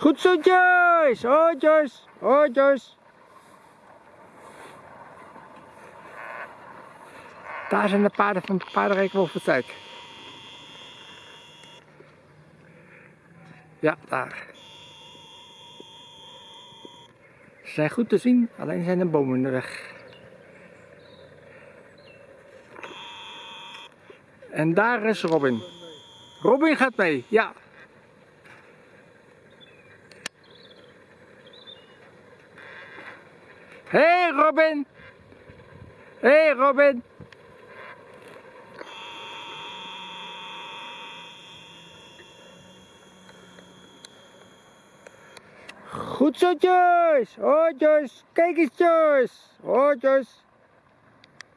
Goed zo Joyce! Hoi Joyce! Joyce! Daar zijn de paarden van paardenrijk Wolfensdijk. Ja, daar. Ze zijn goed te zien, alleen zijn er bomen in de weg. En daar is Robin. Robin gaat mee, ja. Hey Robin! Hey Robin! Goed zo Joyce! Hoi Joyce! Kijk eens Joyce! Hoi Joyce!